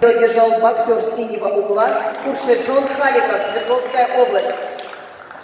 Держал боксер синего угла Куршеджон Халиков, Свердловская область.